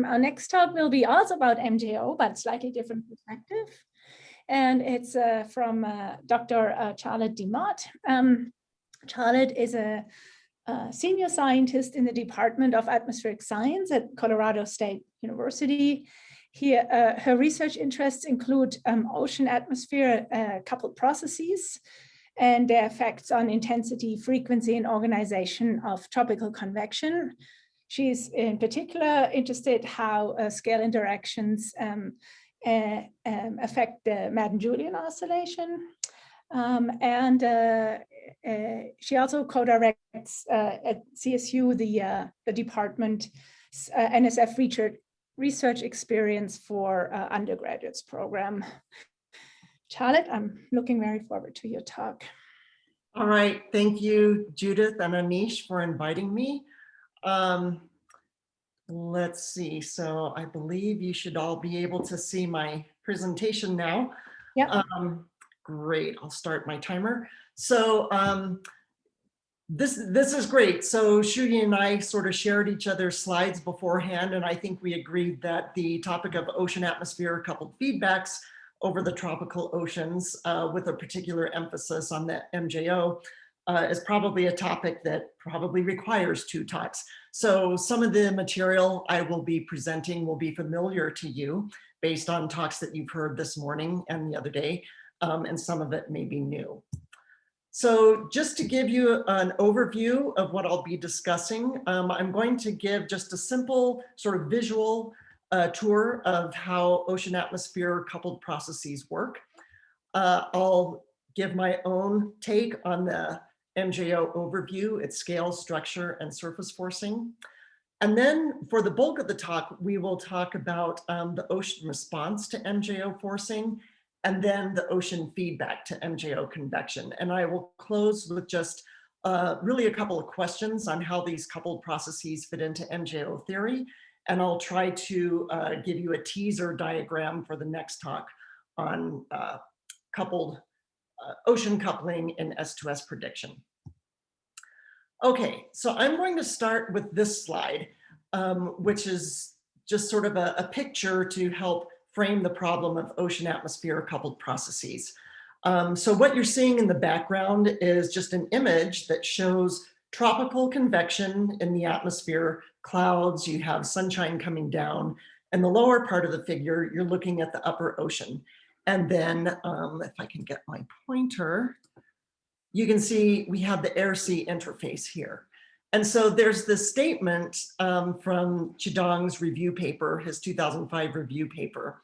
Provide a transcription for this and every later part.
Um, our next talk will be also about MJO, but slightly different perspective. And it's uh, from uh, Dr. Uh, Charlotte DeMott. Um, Charlotte is a, a, senior scientist in the Department of Atmospheric Science at Colorado State University. Here, uh, her research interests include um, ocean atmosphere uh, coupled processes, and their effects on intensity, frequency, and organization of tropical convection. She's in particular interested how uh, scale interactions um, uh, um, affect the Madden-Julian oscillation. Um, and uh, uh she also co-directs uh, at CSU the, uh, the department NSF research, research experience for undergraduates program. Charlotte, I'm looking very forward to your talk. All right, thank you, Judith and Anish for inviting me. Um, let's see, so I believe you should all be able to see my presentation now. Yeah. Um, great, I'll start my timer. So um, this, this is great. So Shruti and I sort of shared each other's slides beforehand, and I think we agreed that the topic of ocean atmosphere coupled feedbacks over the tropical oceans uh, with a particular emphasis on the MJO uh, is probably a topic that probably requires two talks. So some of the material I will be presenting will be familiar to you based on talks that you've heard this morning and the other day, um, and some of it may be new. So just to give you an overview of what I'll be discussing, um, I'm going to give just a simple sort of visual a tour of how ocean atmosphere coupled processes work. Uh, I'll give my own take on the MJO overview, its scale, structure, and surface forcing. And then for the bulk of the talk, we will talk about um, the ocean response to MJO forcing and then the ocean feedback to MJO convection. And I will close with just uh, really a couple of questions on how these coupled processes fit into MJO theory and I'll try to uh, give you a teaser diagram for the next talk on uh, coupled ocean coupling and S2S prediction. Okay, so I'm going to start with this slide, um, which is just sort of a, a, picture to help frame the problem of ocean atmosphere coupled processes. Um, so what you're seeing in the background is just an image that shows tropical convection in the atmosphere, clouds, you have sunshine coming down, and the lower part of the figure, you're looking at the upper ocean. And then um, if I can get my pointer, you can see we have the air-sea interface here. And so there's this statement um, from Chidong's review paper, his 2005 review paper,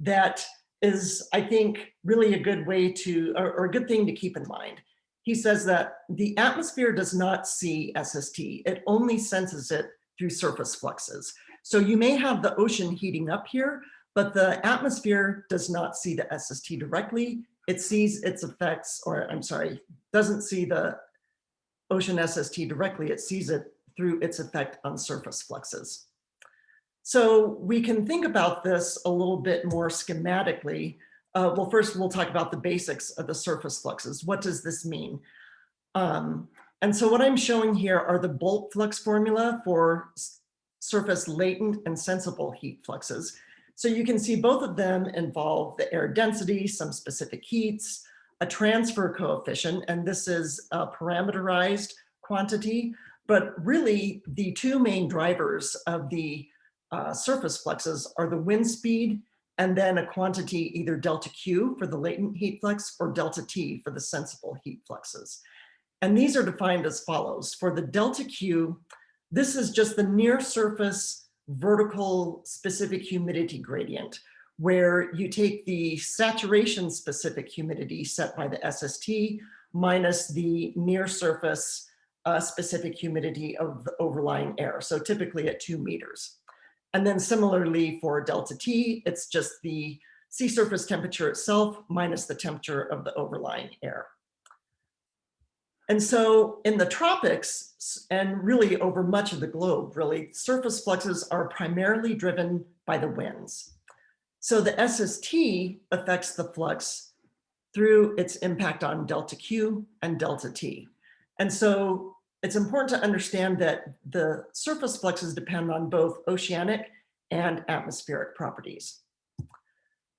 that is, I think, really a good way to, or, or a good thing to keep in mind he says that the atmosphere does not see SST, it only senses it through surface fluxes. So you may have the ocean heating up here, but the atmosphere does not see the SST directly. It sees its effects, or I'm sorry, doesn't see the ocean SST directly, it sees it through its effect on surface fluxes. So we can think about this a little bit more schematically uh, well, first we'll talk about the basics of the surface fluxes. What does this mean? Um, and so what I'm showing here are the bulk flux formula for surface latent and sensible heat fluxes. So you can see both of them involve the air density, some specific heats, a transfer coefficient, and this is a parameterized quantity, but really the two main drivers of the uh, surface fluxes are the wind speed and then a quantity either delta Q for the latent heat flux or delta T for the sensible heat fluxes. And these are defined as follows. For the delta Q, this is just the near surface vertical specific humidity gradient, where you take the saturation specific humidity set by the SST minus the near surface uh, specific humidity of the overlying air. So typically at two meters. And then similarly for delta T, it's just the sea surface temperature itself minus the temperature of the overlying air. And so in the tropics, and really over much of the globe, really, surface fluxes are primarily driven by the winds. So the SST affects the flux through its impact on delta Q and delta T. And so it's important to understand that the surface fluxes depend on both oceanic and atmospheric properties.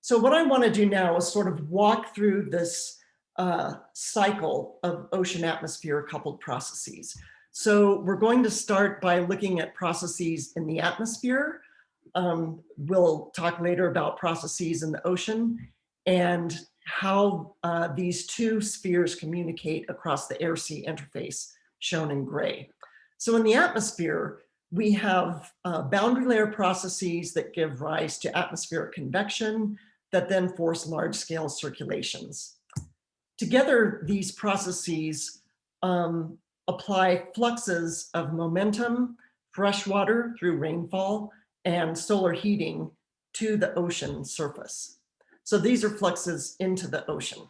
So what I want to do now is sort of walk through this uh, cycle of ocean atmosphere coupled processes. So we're going to start by looking at processes in the atmosphere. Um, we'll talk later about processes in the ocean and how uh, these two spheres communicate across the air-sea interface shown in gray. So in the atmosphere, we have uh, boundary layer processes that give rise to atmospheric convection that then force large scale circulations. Together, these processes um, apply fluxes of momentum, fresh water through rainfall, and solar heating to the ocean surface. So these are fluxes into the ocean.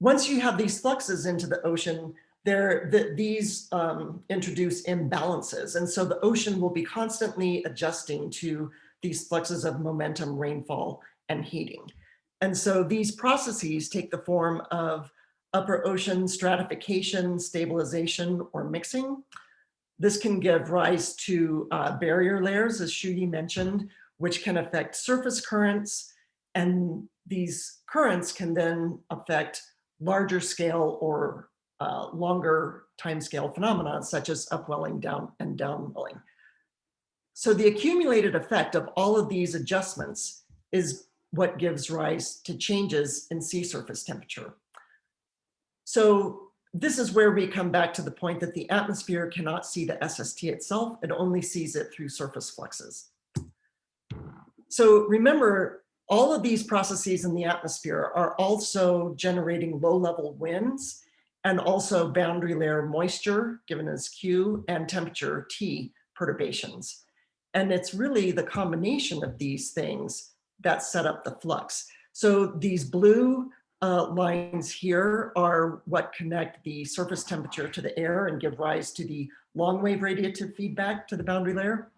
Once you have these fluxes into the ocean, there, the, these um, introduce imbalances. And so the ocean will be constantly adjusting to these fluxes of momentum, rainfall, and heating. And so these processes take the form of upper ocean stratification, stabilization, or mixing. This can give rise to uh, barrier layers, as Shuyi mentioned, which can affect surface currents. And these currents can then affect larger scale or uh, longer time scale phenomena, such as upwelling down and downwelling. So the accumulated effect of all of these adjustments is what gives rise to changes in sea surface temperature. So this is where we come back to the point that the atmosphere cannot see the SST itself, it only sees it through surface fluxes. So remember, all of these processes in the atmosphere are also generating low level winds and also boundary layer moisture, given as Q, and temperature T perturbations. And it's really the combination of these things that set up the flux. So these blue uh, lines here are what connect the surface temperature to the air and give rise to the long wave radiative feedback to the boundary layer.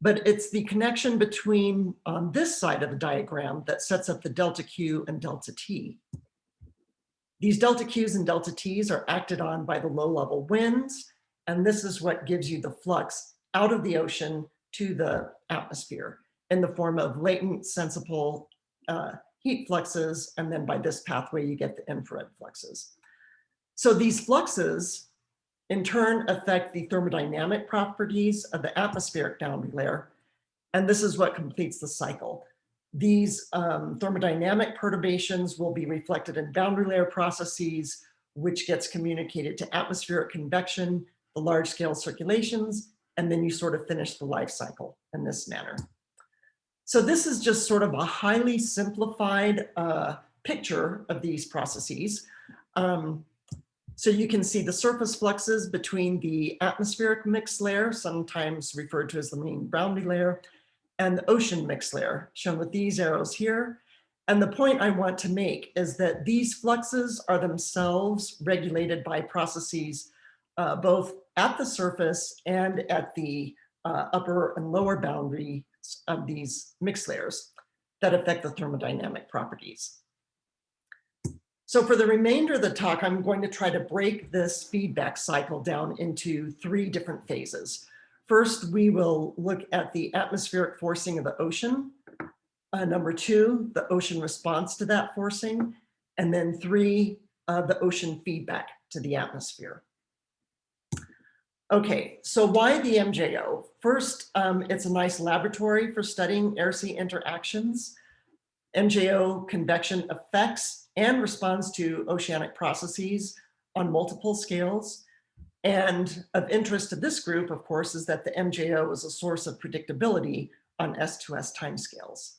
But it's the connection between on this side of the diagram that sets up the delta Q and delta T. These delta Qs and delta Ts are acted on by the low level winds. And this is what gives you the flux out of the ocean to the atmosphere in the form of latent sensible uh, heat fluxes. And then by this pathway, you get the infrared fluxes. So these fluxes in turn affect the thermodynamic properties of the atmospheric boundary layer. And this is what completes the cycle. These um, thermodynamic perturbations will be reflected in boundary layer processes, which gets communicated to atmospheric convection, the large scale circulations, and then you sort of finish the life cycle in this manner. So this is just sort of a highly simplified uh, picture of these processes. Um, so you can see the surface fluxes between the atmospheric mix layer, sometimes referred to as the main boundary layer, and the ocean mix layer, shown with these arrows here. And the point I want to make is that these fluxes are themselves regulated by processes uh, both at the surface and at the uh, upper and lower boundary of these mixed layers that affect the thermodynamic properties. So for the remainder of the talk, I'm going to try to break this feedback cycle down into three different phases. First, we will look at the atmospheric forcing of the ocean. Uh, number two, the ocean response to that forcing. And then three, uh, the ocean feedback to the atmosphere. Okay, so why the MJO? First, um, it's a nice laboratory for studying air-sea interactions. MJO convection affects and responds to oceanic processes on multiple scales. And of interest to this group, of course, is that the MJO is a source of predictability on S2S timescales.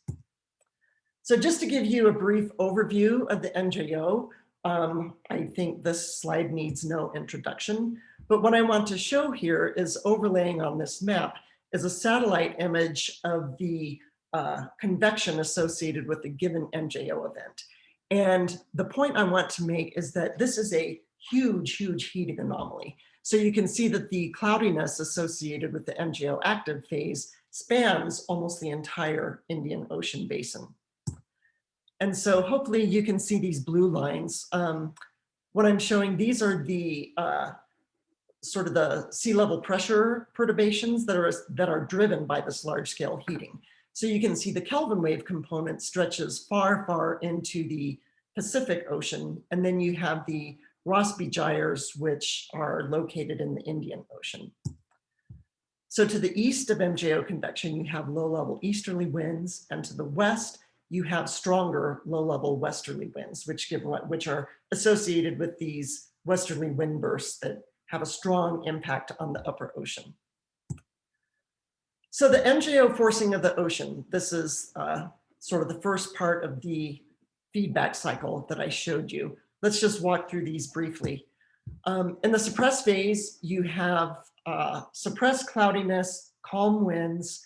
So just to give you a brief overview of the MJO, um, I think this slide needs no introduction. But what I want to show here is overlaying on this map is a satellite image of the uh, convection associated with the given MJO event. And the point I want to make is that this is a huge, huge heating anomaly. So you can see that the cloudiness associated with the MJO active phase spans almost the entire Indian Ocean basin. And so hopefully you can see these blue lines. Um, what I'm showing, these are the uh, sort of the sea level pressure perturbations that are, that are driven by this large scale heating. So you can see the Kelvin wave component stretches far, far into the Pacific Ocean. And then you have the Rossby gyres, which are located in the Indian Ocean. So to the east of MJO convection, you have low level easterly winds, and to the west, you have stronger low level westerly winds, which give which are associated with these westerly wind bursts that have a strong impact on the upper ocean. So the MJO forcing of the ocean, this is uh, sort of the first part of the feedback cycle that I showed you. Let's just walk through these briefly. Um, in the suppressed phase, you have uh, suppressed cloudiness, calm winds,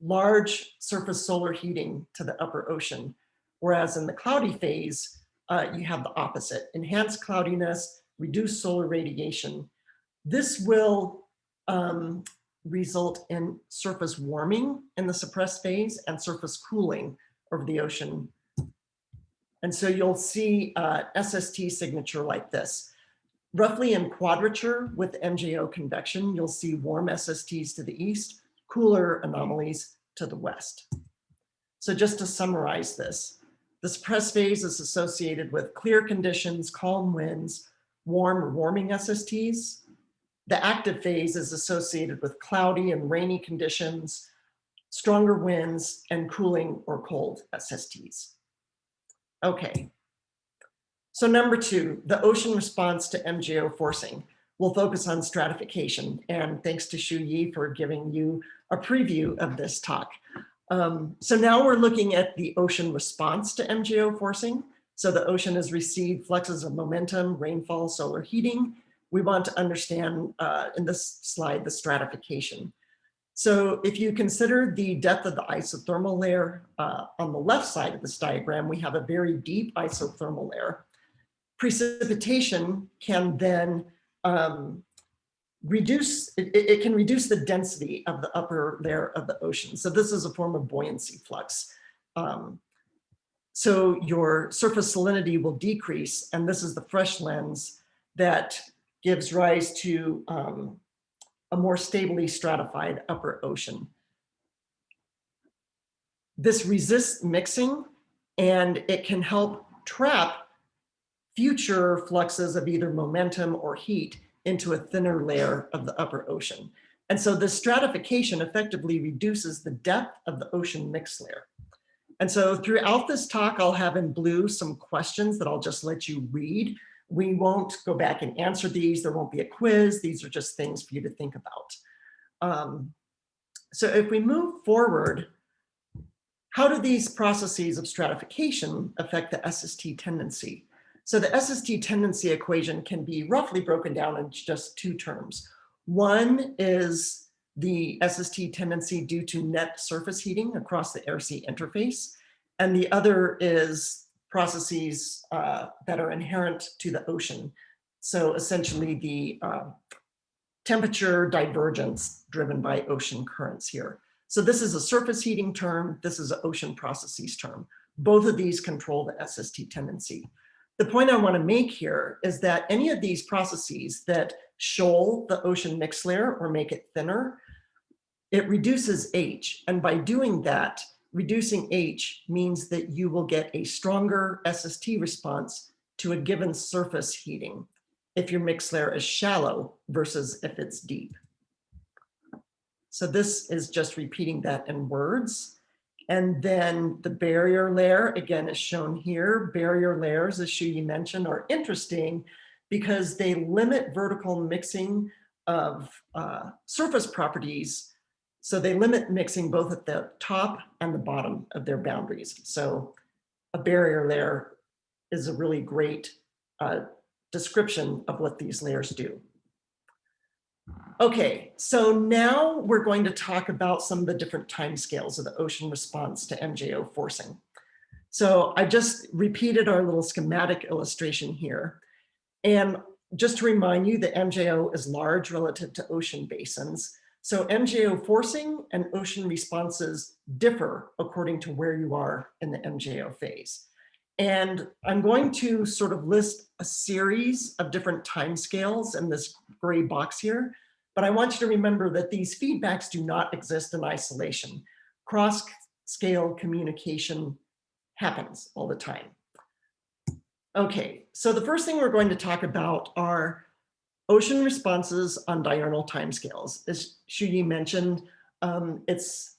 large surface solar heating to the upper ocean. Whereas in the cloudy phase, uh, you have the opposite, enhanced cloudiness, reduced solar radiation. This will um, result in surface warming in the suppressed phase and surface cooling over the ocean. And so you'll see uh, SST signature like this. Roughly in quadrature with MJO convection, you'll see warm SSTs to the east, cooler anomalies to the west. So just to summarize this, the suppressed phase is associated with clear conditions, calm winds, warm warming SSTs. The active phase is associated with cloudy and rainy conditions, stronger winds, and cooling or cold SSTs. Okay. So number two, the ocean response to MJO forcing. We'll focus on stratification. And thanks to Shuyi for giving you a preview of this talk. Um, so now we're looking at the ocean response to MJO forcing. So the ocean has received fluxes of momentum, rainfall, solar heating. We want to understand uh, in this slide, the stratification. So if you consider the depth of the isothermal layer uh, on the left side of this diagram, we have a very deep isothermal layer. Precipitation can then um, reduce, it, it, can reduce the density of the upper layer of the ocean. So this is a form of buoyancy flux. Um, so your surface salinity will decrease, and this is the fresh lens that gives rise to um, a more stably stratified upper ocean. This resists mixing and it can help trap future fluxes of either momentum or heat into a thinner layer of the upper ocean. And so the stratification effectively reduces the depth of the ocean mix layer. And so throughout this talk, I'll have in blue some questions that I'll just let you read. We won't go back and answer these. There won't be a quiz. These are just things for you to think about. Um, so if we move forward, how do these processes of stratification affect the SST tendency? So the SST tendency equation can be roughly broken down in just two terms. One is the SST tendency due to net surface heating across the air-sea interface. And the other is processes uh, that are inherent to the ocean. So essentially the uh, temperature divergence driven by ocean currents here. So this is a surface heating term. This is an ocean processes term. Both of these control the SST tendency the point I want to make here is that any of these processes that shoal the ocean mixed layer or make it thinner, it reduces H. And by doing that, reducing H means that you will get a stronger SST response to a given surface heating if your mix layer is shallow versus if it's deep. So this is just repeating that in words. And then the barrier layer, again, is shown here. Barrier layers, as Shuyi mentioned, are interesting because they limit vertical mixing of uh, surface properties. So they limit mixing both at the top and the bottom of their boundaries. So a barrier layer is a really great uh, description of what these layers do. Okay, so now we're going to talk about some of the different timescales of the ocean response to MJO forcing. So I just repeated our little schematic illustration here. And just to remind you that MJO is large relative to ocean basins. So MJO forcing and ocean responses differ according to where you are in the MJO phase. And I'm going to sort of list a series of different timescales in this gray box here. But I want you to remember that these feedbacks do not exist in isolation. Cross-scale communication happens all the time. Okay, so the first thing we're going to talk about are ocean responses on diurnal timescales. As Shuyi mentioned, um, it's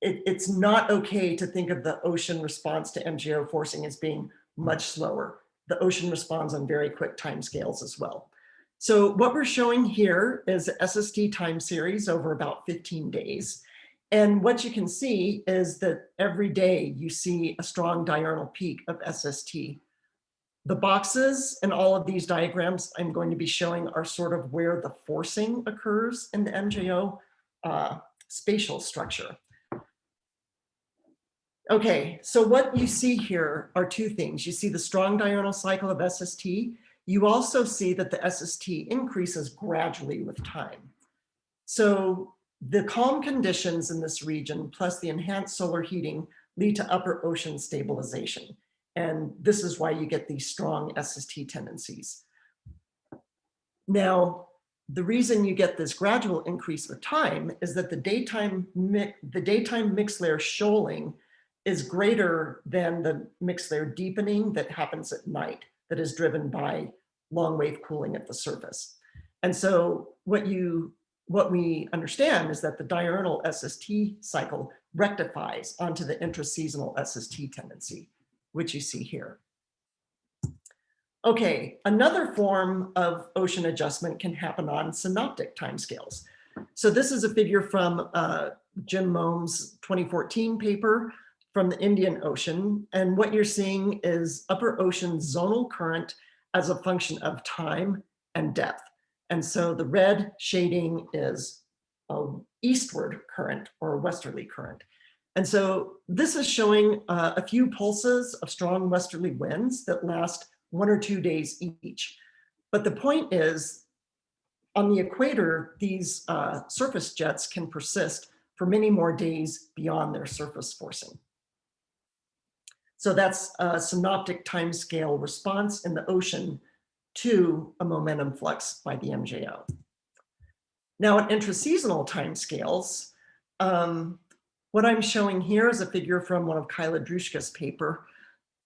it, it's not okay to think of the ocean response to MJO forcing as being much slower. The ocean responds on very quick timescales as well. So what we're showing here is SST time series over about 15 days. And what you can see is that every day you see a strong diurnal peak of SST. The boxes and all of these diagrams I'm going to be showing are sort of where the forcing occurs in the MJO uh, spatial structure. Okay, so what you see here are two things. You see the strong diurnal cycle of SST. You also see that the SST increases gradually with time. So the calm conditions in this region, plus the enhanced solar heating, lead to upper ocean stabilization. And this is why you get these strong SST tendencies. Now, the reason you get this gradual increase with time is that the daytime, the daytime mixed layer shoaling is greater than the mixed layer deepening that happens at night that is driven by long wave cooling at the surface. And so what you what we understand is that the diurnal SST cycle rectifies onto the intraseasonal SST tendency, which you see here. Okay, another form of ocean adjustment can happen on synoptic timescales. So this is a figure from uh, Jim Moum's 2014 paper from the Indian Ocean. And what you're seeing is upper ocean zonal current as a function of time and depth. And so the red shading is eastward current or westerly current. And so this is showing uh, a few pulses of strong westerly winds that last one or two days each. But the point is, on the equator, these uh, surface jets can persist for many more days beyond their surface forcing. So that's a synoptic timescale response in the ocean to a momentum flux by the MJO. Now at intraseasonal timescales, um, what I'm showing here is a figure from one of Kyla Drushka's paper.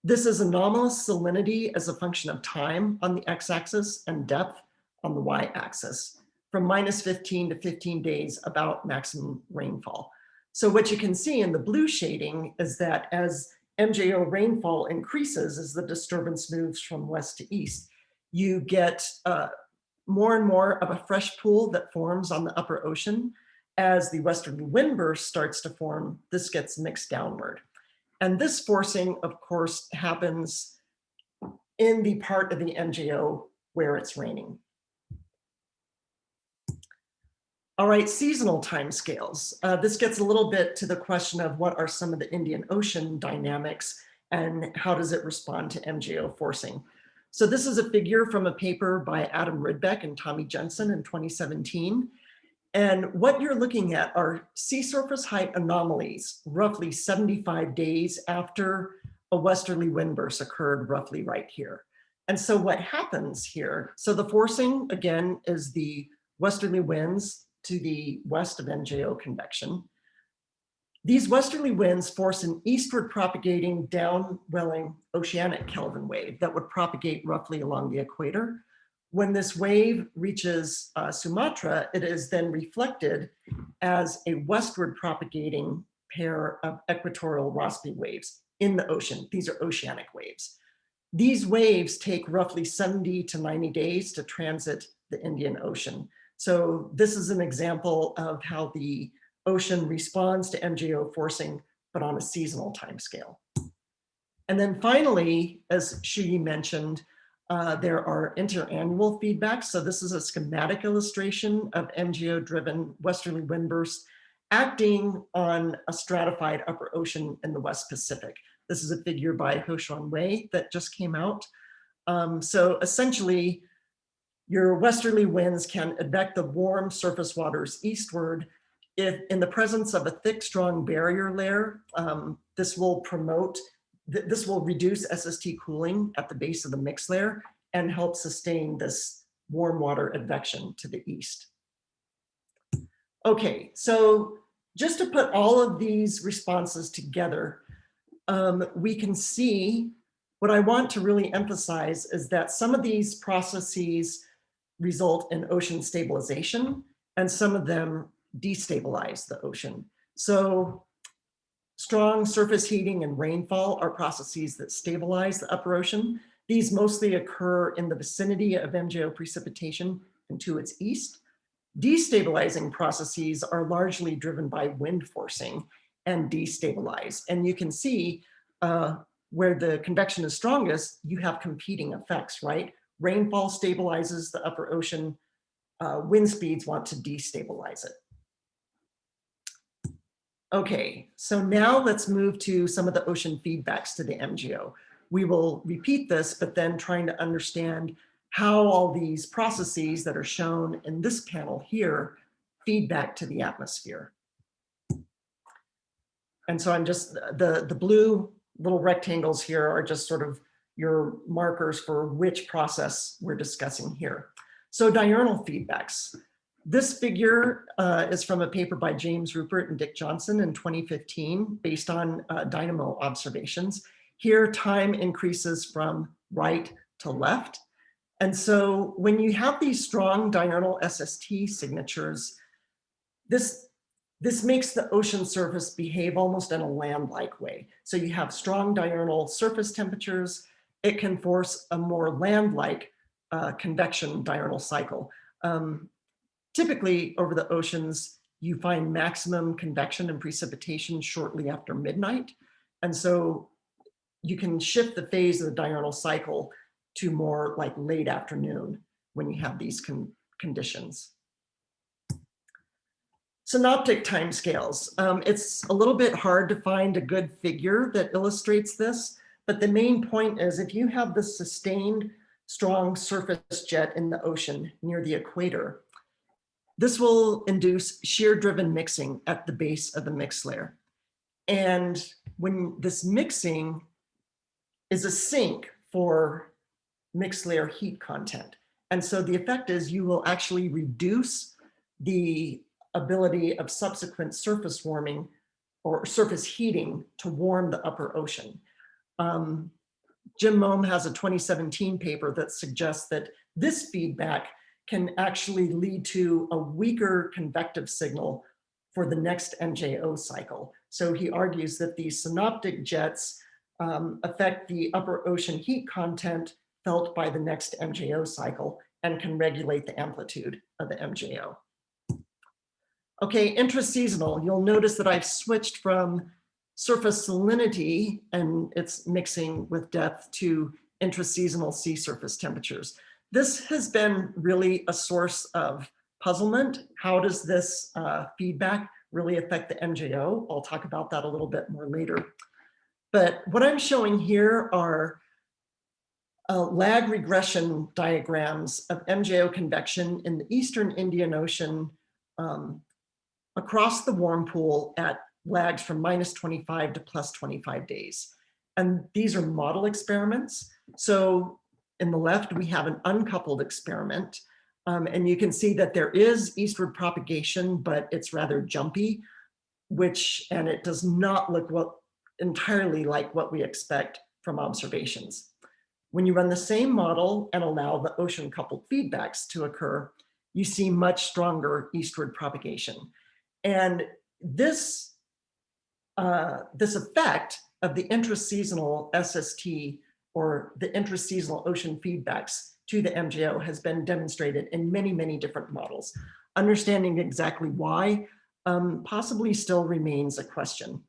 This is anomalous salinity as a function of time on the x-axis and depth on the y-axis from minus 15 to 15 days about maximum rainfall. So what you can see in the blue shading is that as MJO rainfall increases as the disturbance moves from west to east. You get uh, more and more of a fresh pool that forms on the upper ocean. As the western wind burst starts to form, this gets mixed downward. And this forcing, of course, happens in the part of the MJO where it's raining. All right, seasonal timescales. Uh, this gets a little bit to the question of what are some of the Indian Ocean dynamics and how does it respond to MJO forcing. So this is a figure from a paper by Adam Rydbeck and Tommy Jensen in 2017. And what you're looking at are sea surface height anomalies, roughly 75 days after a westerly wind burst occurred roughly right here. And so what happens here, so the forcing again is the westerly winds to the west of MJO convection. These westerly winds force an eastward propagating downwelling oceanic Kelvin wave that would propagate roughly along the equator. When this wave reaches uh, Sumatra, it is then reflected as a westward propagating pair of equatorial Rossby waves in the ocean. These are oceanic waves. These waves take roughly 70 to 90 days to transit the Indian Ocean. So this is an example of how the ocean responds to MJO forcing, but on a seasonal timescale. And then finally, as Shuyi mentioned, uh, there are interannual feedbacks. So this is a schematic illustration of MJO-driven westerly wind bursts acting on a stratified upper ocean in the West Pacific. This is a figure by Ho-Hsuan Wei that just came out. Um, so essentially, your westerly winds can advect the warm surface waters eastward. If in the presence of a thick, strong barrier layer, um, this will promote th- this will reduce SST cooling at the base of the mix layer and help sustain this warm water advection to the east. Okay, so just to put all of these responses together, um, we can see what I want to really emphasize is that some of these processes result in ocean stabilization and some of them destabilize the ocean. So strong surface heating and rainfall are processes that stabilize the upper ocean. These mostly occur in the vicinity of MJO precipitation and to its east. Destabilizing processes are largely driven by wind forcing and destabilize. And you can see uh, where the convection is strongest, you have competing effects, right? Rainfall stabilizes the upper ocean, uh, wind speeds want to destabilize it. Okay, so now let's move to some of the ocean feedbacks to the MJO. We will repeat this, but then trying to understand how all these processes that are shown in this panel here feedback to the atmosphere. And so I'm just, the, the blue little rectangles here are just sort of your markers for which process we're discussing here. So diurnal feedbacks. This figure uh, is from a paper by James Ruppert and Dick Johnson in 2015, based on uh, dynamo observations. Here, time increases from right to left. And so when you have these strong diurnal SST signatures, this, this makes the ocean surface behave almost in a land-like way. So you have strong diurnal surface temperatures, it can force a more land-like uh, convection diurnal cycle. Um, typically over the oceans, you find maximum convection and precipitation shortly after midnight. And so you can shift the phase of the diurnal cycle to more like late afternoon when you have these con conditions. Synoptic timescales. Um, it's a little bit hard to find a good figure that illustrates this, but the main point is if you have the sustained strong surface jet in the ocean near the equator, this will induce shear driven mixing at the base of the mix layer. And when this mixing is a sink for mixed layer heat content. And so the effect is you will actually reduce the ability of subsequent surface warming or surface heating to warm the upper ocean. Um, Jim Moum has a 2017 paper that suggests that this feedback can actually lead to a weaker convective signal for the next MJO cycle. So he argues that these synoptic jets um, affect the upper ocean heat content felt by the next MJO cycle and can regulate the amplitude of the MJO. Okay, intraseasonal, you'll notice that I've switched from surface salinity and it's mixing with depth to intraseasonal sea surface temperatures. This has been really a source of puzzlement. How does this uh, feedback really affect the MJO? I'll talk about that a little bit more later. But what I'm showing here are uh, lag regression diagrams of MJO convection in the Eastern Indian Ocean um, across the warm pool at lags from minus 25 to plus 25 days. And these are model experiments. So in the left, we have an uncoupled experiment. Um, and you can see that there is eastward propagation, but it's rather jumpy, which, and it does not look what entirely like what we expect from observations. When you run the same model and allow the ocean coupled feedbacks to occur, you see much stronger eastward propagation. And this, uh, this effect of the intraseasonal SST or the intraseasonal ocean feedbacks to the MJO has been demonstrated in many, many different models. Understanding exactly why um, possibly still remains a question.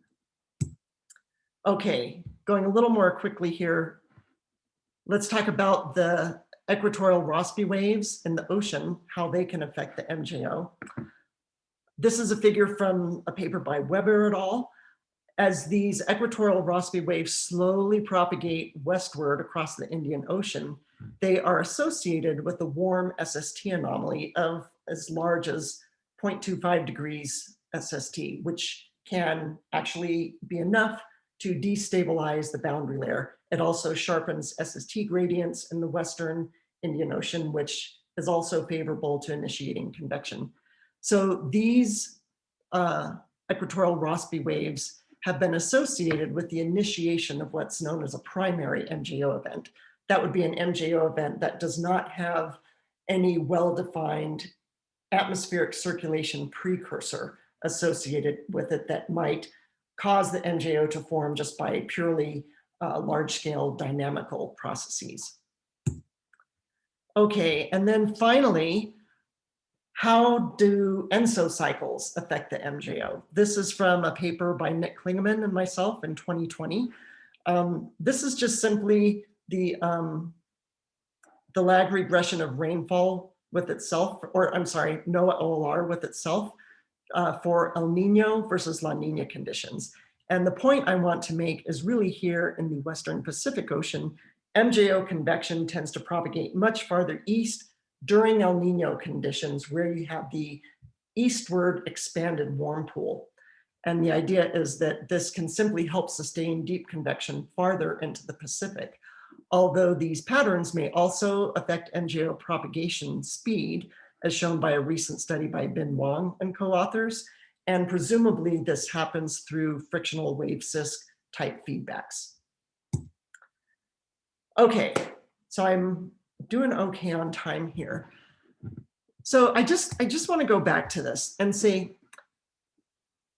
Okay, going a little more quickly here, let's talk about the equatorial Rossby waves in the ocean, how they can affect the MJO. This is a figure from a paper by Webber et al. As these equatorial Rossby waves slowly propagate westward across the Indian Ocean, they are associated with a warm SST anomaly of as large as 0.25 degrees SST, which can actually be enough to destabilize the boundary layer. It also sharpens SST gradients in the Western Indian Ocean, which is also favorable to initiating convection. So these uh, equatorial Rossby waves have been associated with the initiation of what's known as a primary MJO event. That would be an MJO event that does not have any well-defined atmospheric circulation precursor associated with it that might cause the MJO to form just by purely uh, large-scale dynamical processes. Okay, and then finally, how do ENSO cycles affect the MJO? This is from a paper by Nick Klingaman and myself in 2020. Um, this is just simply the, um, the lag regression of rainfall with itself, or I'm sorry, NOAA OLR with itself uh, for El Nino versus La Nina conditions. And the point I want to make is really here in the Western Pacific Ocean, MJO convection tends to propagate much farther east during El Nino conditions where you have the eastward expanded warm pool. And the idea is that this can simply help sustain deep convection farther into the Pacific. Although these patterns may also affect MJO propagation speed, as shown by a recent study by Bin Wang and co-authors, and presumably this happens through frictional wave CISK type feedbacks. Okay, so I'm doing okay on time here. So I just, I just want to go back to this and say,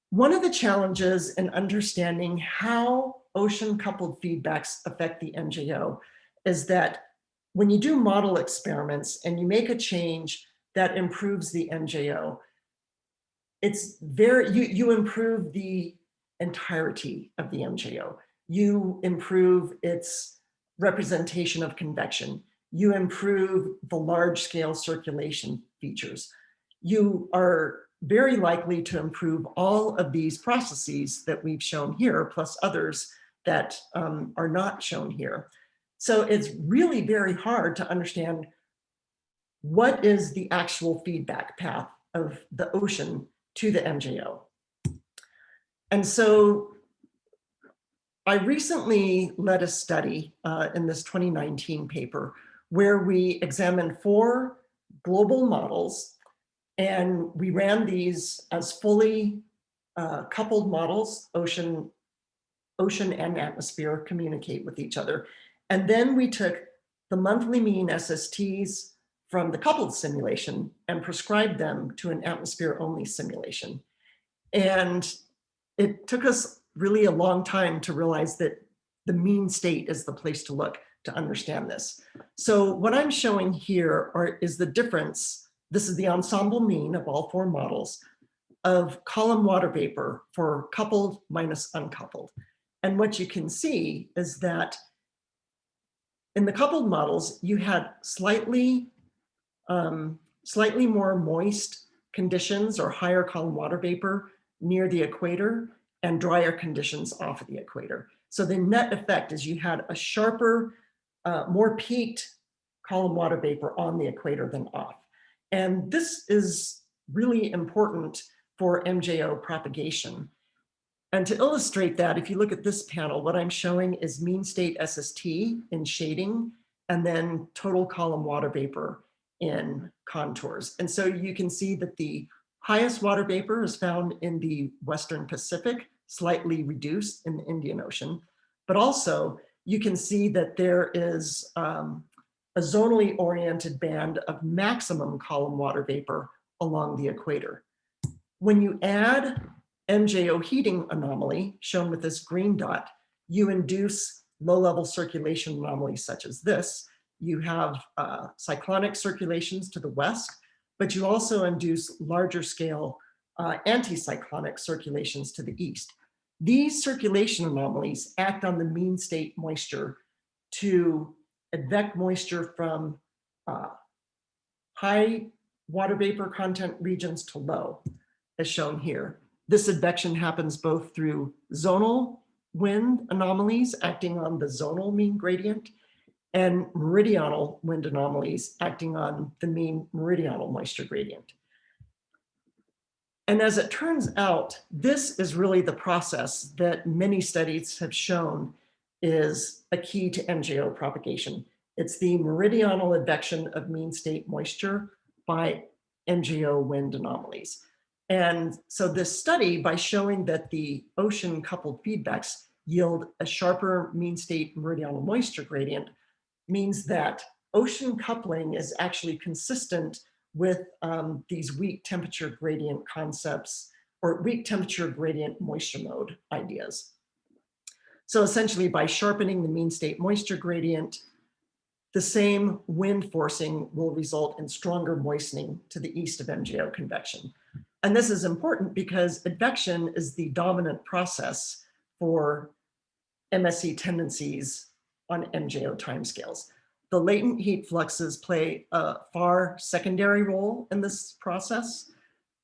one of the challenges in understanding how ocean coupled feedbacks affect the MJO is that when you do model experiments and you make a change that improves the MJO, it's very, you, you improve the entirety of the MJO. You improve its representation of convection you improve the large scale circulation features. You are very likely to improve all of these processes that we've shown here, plus others that um, are not shown here. So it's really very hard to understand what is the actual feedback path of the ocean to the MJO. And so I recently led a study uh, in this 2019 paper where we examined four global models and we ran these as fully uh, coupled models, ocean, ocean and atmosphere communicate with each other. And then we took the monthly mean SSTs from the coupled simulation and prescribed them to an atmosphere only simulation. And it took us really a long time to realize that the mean state is the place to look to understand this. So what I'm showing here are, is the difference. This is the ensemble mean of all four models of column water vapor for coupled minus uncoupled. And what you can see is that in the coupled models, you had slightly, um, slightly more moist conditions or higher column water vapor near the equator and drier conditions off of the equator. So the net effect is you had a sharper uh, more peaked column water vapor on the equator than off. And this is really important for MJO propagation. And to illustrate that, if you look at this panel, what I'm showing is mean state SST in shading, and then total column water vapor in contours. And so you can see that the highest water vapor is found in the Western Pacific, slightly reduced in the Indian Ocean, but also you can see that there is um, a zonally oriented band of maximum column water vapor along the equator. When you add MJO heating anomaly, shown with this green dot, you induce low-level circulation anomalies such as this. You have uh, cyclonic circulations to the west, but you also induce larger scale uh, anticyclonic circulations to the east. These circulation anomalies act on the mean state moisture to advect moisture from uh, high water vapor content regions to low, as shown here. This advection happens both through zonal wind anomalies acting on the zonal mean gradient and meridional wind anomalies acting on the mean meridional moisture gradient. And as it turns out, this is really the process that many studies have shown is a key to MJO propagation. It's the meridional advection of mean state moisture by MJO wind anomalies. And so this study, by showing that the ocean coupled feedbacks yield a sharper mean state meridional moisture gradient, means that ocean coupling is actually consistent with um, these weak temperature gradient concepts or weak temperature gradient moisture mode ideas. So essentially by sharpening the mean state moisture gradient, the same wind forcing will result in stronger moistening to the east of MJO convection. And this is important because advection is the dominant process for MSE tendencies on MJO timescales. The latent heat fluxes play a far secondary role in this process.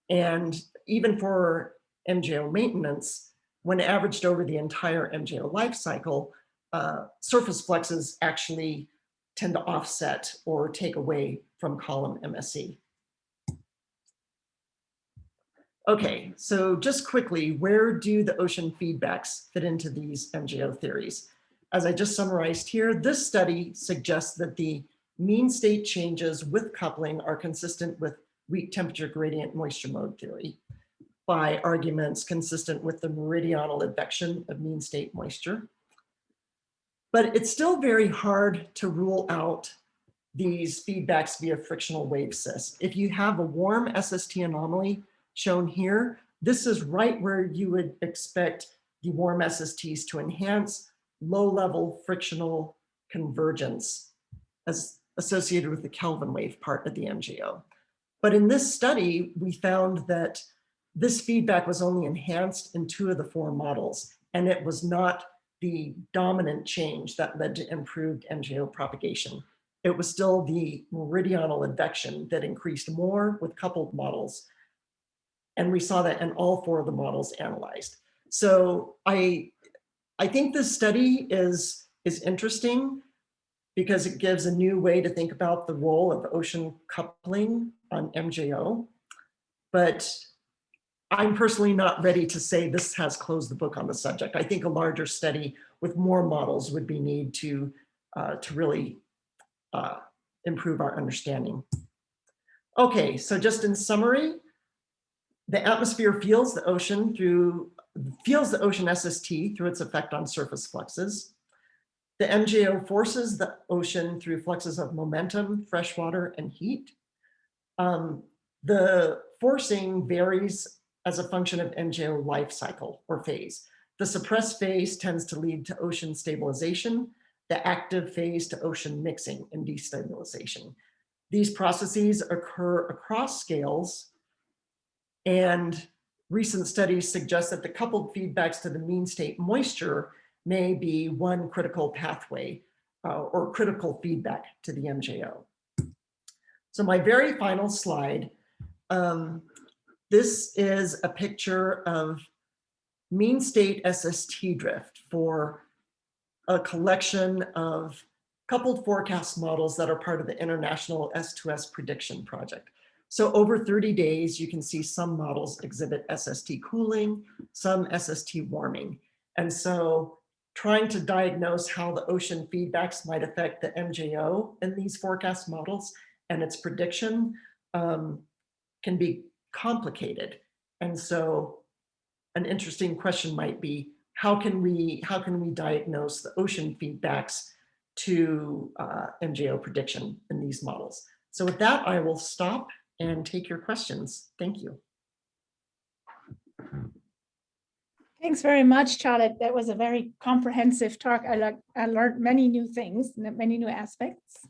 And even for MJO maintenance, when averaged over the entire MJO life cycle, uh, surface fluxes actually tend to offset or take away from column MSE. Okay, so just quickly, where do the ocean feedbacks fit into these MJO theories? As I just summarized here, this study suggests that the mean state changes with coupling are consistent with weak temperature gradient moisture mode theory by arguments consistent with the meridional advection of mean state moisture. But it's still very hard to rule out these feedbacks via frictional wave CISK. If you have a warm SST anomaly shown here, this is right where you would expect the warm SSTs to enhance low-level frictional convergence as associated with the Kelvin wave part of the MJO. But in this study, we found that this feedback was only enhanced in two of the four models, and it was not the dominant change that led to improved MJO propagation. It was still the meridional advection that increased more with coupled models. And we saw that in all four of the models analyzed. So I I think this study is, is interesting because it gives a new way to think about the role of ocean coupling on MJO. But I'm personally not ready to say this has closed the book on the subject. I think a larger study with more models would be need to, uh, to really uh, improve our understanding. Okay, so just in summary, the atmosphere feels the ocean through feels the ocean SST through its effect on surface fluxes. The MJO forces the ocean through fluxes of momentum, freshwater, and heat. Um, the forcing varies as a function of MJO life cycle or phase. The suppressed phase tends to lead to ocean stabilization, the active phase to ocean mixing and destabilization. These processes occur across scales and recent studies suggest that the coupled feedbacks to the mean state moisture may be one critical pathway uh, or critical feedback to the MJO. So my very final slide, um, this is a picture of mean state SST drift for a collection of coupled forecast models that are part of the International S2S Prediction Project. So over 30 days, you can see some models exhibit SST cooling, some SST warming. And so trying to diagnose how the ocean feedbacks might affect the MJO in these forecast models and its prediction um, can be complicated. And so an interesting question might be, how can we, how can we diagnose the ocean feedbacks to uh, MJO prediction in these models? So with that, I will stop and take your questions. Thank you. Thanks very much, Charlotte. That was a very comprehensive talk. I, like, I learned many new things, many new aspects.